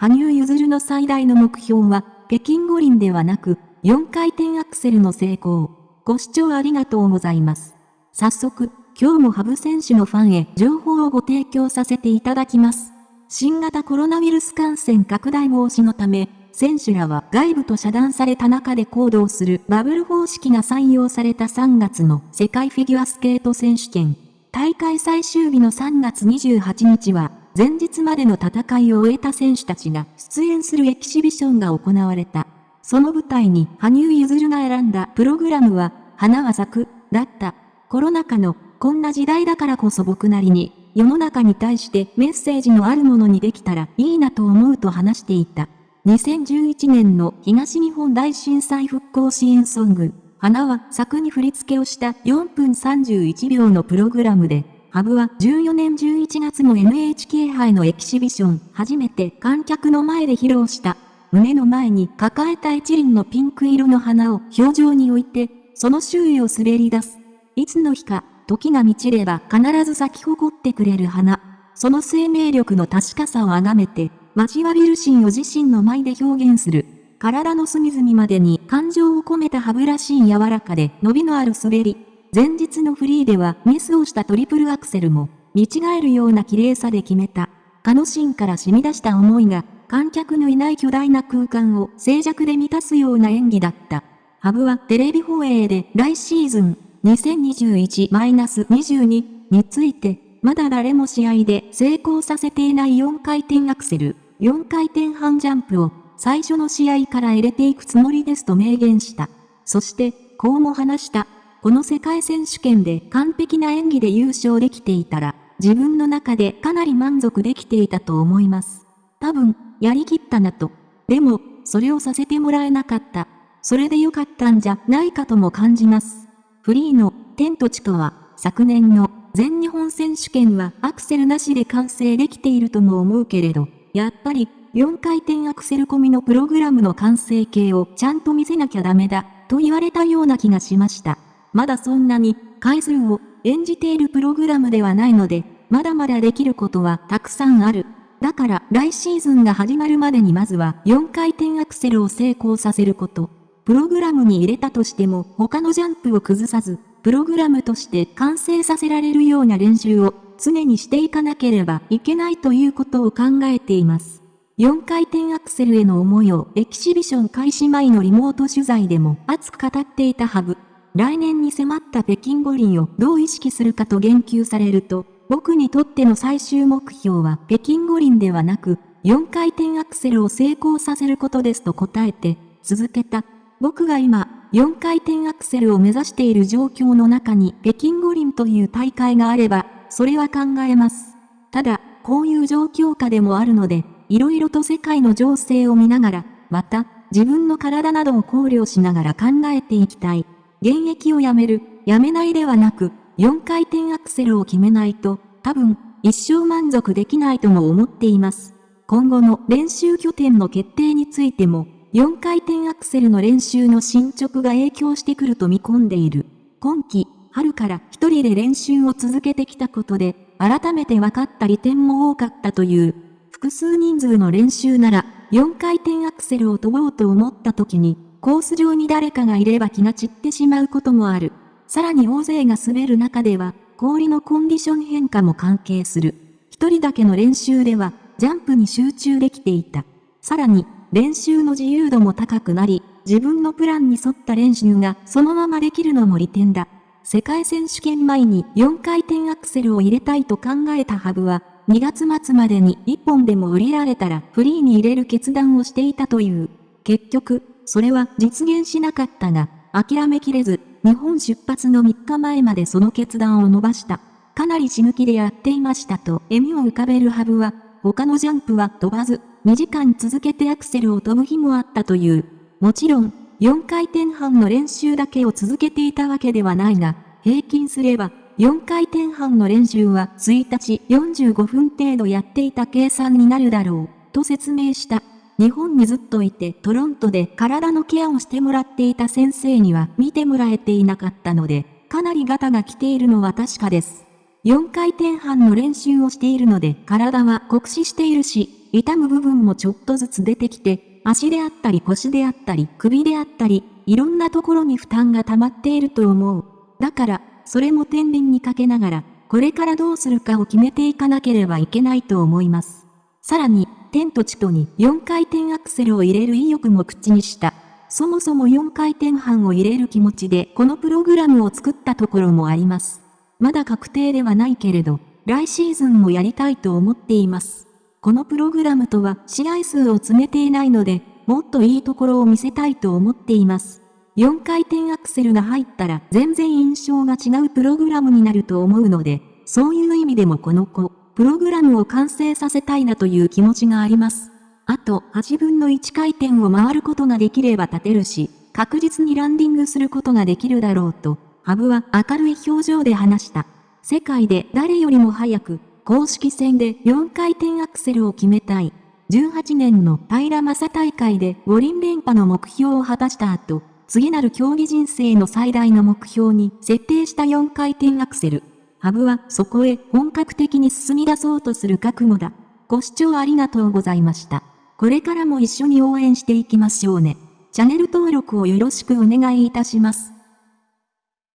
羽生結弦の最大の目標は、北京五輪ではなく、4回転アクセルの成功。ご視聴ありがとうございます。早速、今日もハブ選手のファンへ情報をご提供させていただきます。新型コロナウイルス感染拡大防止のため、選手らは外部と遮断された中で行動するバブル方式が採用された3月の世界フィギュアスケート選手権。大会最終日の3月28日は、前日までの戦いを終えた選手たちが出演するエキシビションが行われた。その舞台に羽生結弦が選んだプログラムは、花は咲く、だった。コロナ禍の、こんな時代だからこそ僕なりに、世の中に対してメッセージのあるものにできたらいいなと思うと話していた。2011年の東日本大震災復興支援ソング、花は作に振り付けをした4分31秒のプログラムで、ハブは14年11月の NHK 杯のエキシビション、初めて観客の前で披露した。胸の前に抱えた一輪のピンク色の花を表情に置いて、その周囲を滑り出す。いつの日か、時が満ちれば必ず咲き誇ってくれる花。その生命力の確かさをあがめて、交わびるシーンを自身の舞で表現する。体の隅々までに感情を込めた歯ブラシーン柔らかで伸びのある滑り。前日のフリーではミスをしたトリプルアクセルも、見違えるような綺麗さで決めた。カノシンから染み出した思いが、観客のいない巨大な空間を静寂で満たすような演技だった。ハブはテレビ放映で来シーズン2021-22について、まだ誰も試合で成功させていない4回転アクセル、4回転半ジャンプを最初の試合から入れていくつもりですと明言した。そして、こうも話した。この世界選手権で完璧な演技で優勝できていたら、自分の中でかなり満足できていたと思います。多分、やりきったなと。でも、それをさせてもらえなかった。それでよかったんじゃないかとも感じます。フリーの天と地とは、昨年の全日本選手権はアクセルなしで完成できているとも思うけれど、やっぱり4回転アクセル込みのプログラムの完成形をちゃんと見せなきゃダメだ、と言われたような気がしました。まだそんなに回数を演じているプログラムではないので、まだまだできることはたくさんある。だから来シーズンが始まるまでにまずは4回転アクセルを成功させること。プログラムに入れたとしても他のジャンプを崩さず、プログラムとして完成させられるような練習を常にしていかなければいけないということを考えています。4回転アクセルへの思いをエキシビション開始前のリモート取材でも熱く語っていたハブ。来年に迫った北京五輪をどう意識するかと言及されると、僕にとっての最終目標は北京五輪ではなく、4回転アクセルを成功させることですと答えて、続けた。僕が今、4回転アクセルを目指している状況の中に北京五輪という大会があれば、それは考えます。ただ、こういう状況下でもあるので、いろいろと世界の情勢を見ながら、また、自分の体などを考慮しながら考えていきたい。現役をやめる、やめないではなく、4回転アクセルを決めないと、多分、一生満足できないとも思っています。今後の練習拠点の決定についても、4回転アクセルの練習の進捗が影響してくると見込んでいる。今季、春から一人で練習を続けてきたことで、改めて分かった利点も多かったという。複数人数の練習なら、4回転アクセルを飛ぼうと思った時に、コース上に誰かがいれば気が散ってしまうこともある。さらに大勢が滑る中では、氷のコンディション変化も関係する。一人だけの練習では、ジャンプに集中できていた。さらに、練習の自由度も高くなり、自分のプランに沿った練習がそのままできるのも利点だ。世界選手権前に4回転アクセルを入れたいと考えたハブは、2月末までに1本でも売りられたらフリーに入れる決断をしていたという。結局、それは実現しなかったが、諦めきれず、日本出発の3日前までその決断を伸ばした。かなり死ぬ気でやっていましたと笑みを浮かべるハブは、他のジャンプは飛ばず、2時間続けてアクセルを飛ぶ日もあったという。もちろん、4回転半の練習だけを続けていたわけではないが、平均すれば4回転半の練習は1日45分程度やっていた計算になるだろう、と説明した。日本にずっといてトロントで体のケアをしてもらっていた先生には見てもらえていなかったので、かなりガタが来ているのは確かです。4回転半の練習をしているので体は酷使しているし、痛む部分もちょっとずつ出てきて、足であったり腰であったり首であったり、いろんなところに負担が溜まっていると思う。だから、それも天秤にかけながら、これからどうするかを決めていかなければいけないと思います。さらに、天と地とに4回転アクセルを入れる意欲も口にした。そもそも4回転半を入れる気持ちでこのプログラムを作ったところもあります。まだ確定ではないけれど、来シーズンもやりたいと思っています。このプログラムとは試合数を詰めていないので、もっといいところを見せたいと思っています。4回転アクセルが入ったら全然印象が違うプログラムになると思うので、そういう意味でもこの子、プログラムを完成させたいなという気持ちがあります。あと8分の1回転を回ることができれば立てるし、確実にランディングすることができるだろうと、ハブは明るい表情で話した。世界で誰よりも早く、公式戦で4回転アクセルを決めたい。18年の平正大会で五輪連覇の目標を果たした後、次なる競技人生の最大の目標に設定した4回転アクセル。ハブはそこへ本格的に進み出そうとする覚悟だ。ご視聴ありがとうございました。これからも一緒に応援していきましょうね。チャンネル登録をよろしくお願いいたします。